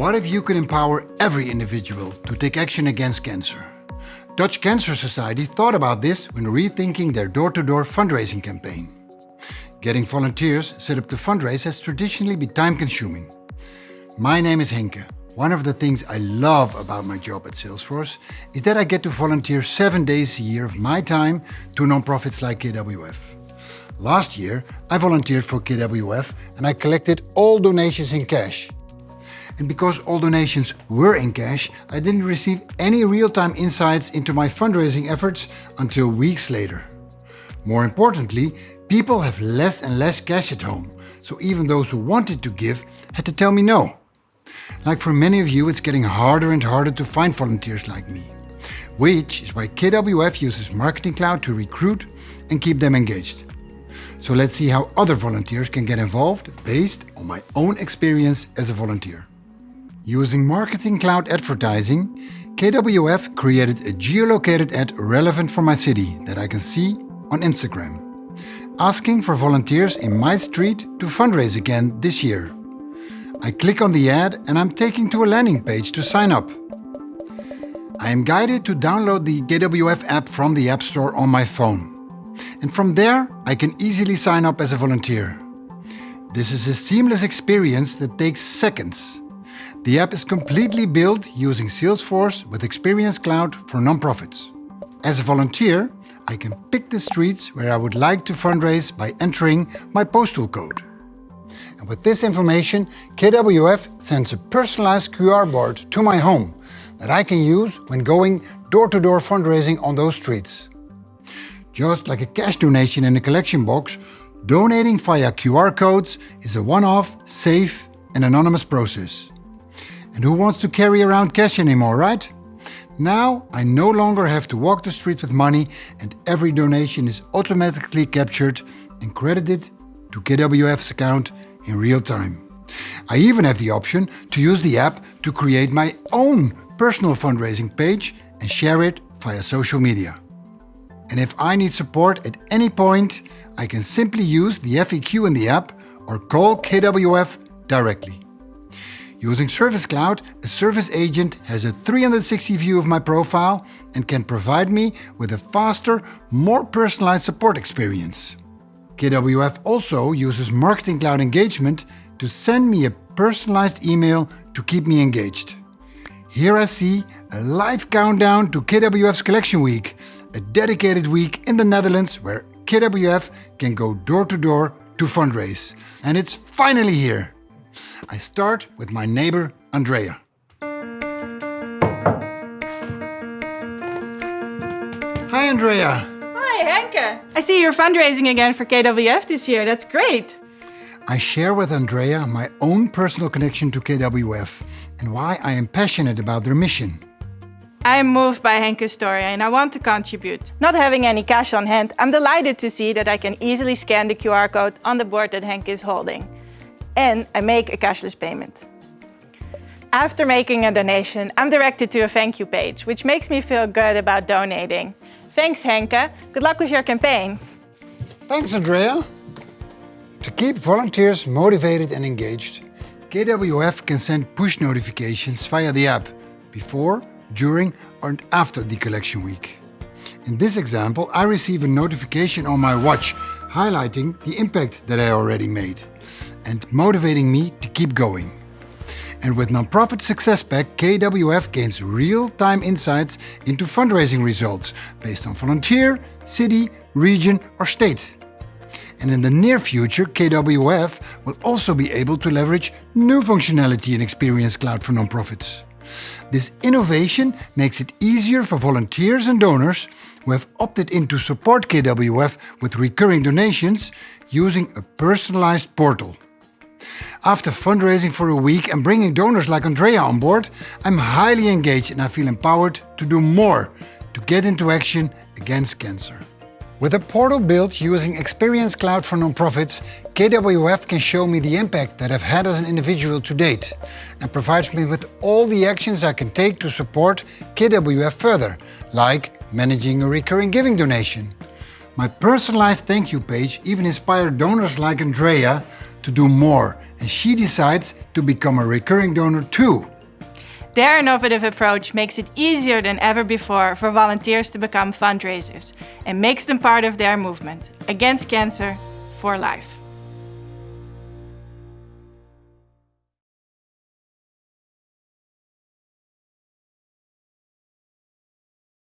What if you could empower every individual to take action against cancer? Dutch Cancer Society thought about this when rethinking their door-to-door -door fundraising campaign. Getting volunteers set up to fundraise has traditionally been time-consuming. My name is Henke. One of the things I love about my job at Salesforce is that I get to volunteer seven days a year of my time to nonprofits like KWF. Last year, I volunteered for KWF and I collected all donations in cash. And because all donations were in cash, I didn't receive any real-time insights into my fundraising efforts until weeks later. More importantly, people have less and less cash at home, so even those who wanted to give had to tell me no. Like for many of you, it's getting harder and harder to find volunteers like me. Which is why KWF uses Marketing Cloud to recruit and keep them engaged. So let's see how other volunteers can get involved based on my own experience as a volunteer. Using Marketing Cloud advertising, KWF created a geolocated ad relevant for my city that I can see on Instagram. Asking for volunteers in my street to fundraise again this year. I click on the ad and I'm taken to a landing page to sign up. I am guided to download the KWF app from the App Store on my phone. And from there, I can easily sign up as a volunteer. This is a seamless experience that takes seconds. The app is completely built using Salesforce with Experience Cloud for nonprofits. As a volunteer, I can pick the streets where I would like to fundraise by entering my postal code. And with this information, KWF sends a personalized QR board to my home that I can use when going door-to-door -door fundraising on those streets. Just like a cash donation in a collection box, donating via QR codes is a one-off, safe and anonymous process. And who wants to carry around cash anymore, right? Now I no longer have to walk the street with money and every donation is automatically captured and credited to KWF's account in real time. I even have the option to use the app to create my own personal fundraising page and share it via social media. And if I need support at any point, I can simply use the FAQ in the app or call KWF directly. Using Service Cloud, a service agent has a 360 view of my profile and can provide me with a faster, more personalized support experience. KWF also uses Marketing Cloud Engagement to send me a personalized email to keep me engaged. Here I see a live countdown to KWF's Collection Week, a dedicated week in the Netherlands where KWF can go door to door to fundraise. And it's finally here! I start with my neighbor Andrea. Hi Andrea! Hi Henke! I see you're fundraising again for KWF this year, that's great! I share with Andrea my own personal connection to KWF and why I am passionate about their mission. I am moved by Henke's story and I want to contribute. Not having any cash on hand, I'm delighted to see that I can easily scan the QR code on the board that Henke is holding and I make a cashless payment. After making a donation, I'm directed to a thank you page, which makes me feel good about donating. Thanks, Henke. Good luck with your campaign. Thanks, Andrea. To keep volunteers motivated and engaged, KWF can send push notifications via the app before, during or after the collection week. In this example, I receive a notification on my watch highlighting the impact that I already made and motivating me to keep going. And with Nonprofit Success Pack, KWF gains real-time insights into fundraising results based on volunteer, city, region or state. And in the near future, KWF will also be able to leverage new functionality in Experience Cloud for nonprofits. This innovation makes it easier for volunteers and donors who have opted in to support KWF with recurring donations using a personalized portal. After fundraising for a week and bringing donors like Andrea on board, I'm highly engaged and I feel empowered to do more to get into action against cancer. With a portal built using Experience Cloud for nonprofits, KWF can show me the impact that I've had as an individual to date and provides me with all the actions I can take to support KWF further, like managing a recurring giving donation, My personalized thank you page even inspired donors like Andrea to do more, and she decides to become a recurring donor too. Their innovative approach makes it easier than ever before for volunteers to become fundraisers and makes them part of their movement against cancer for life.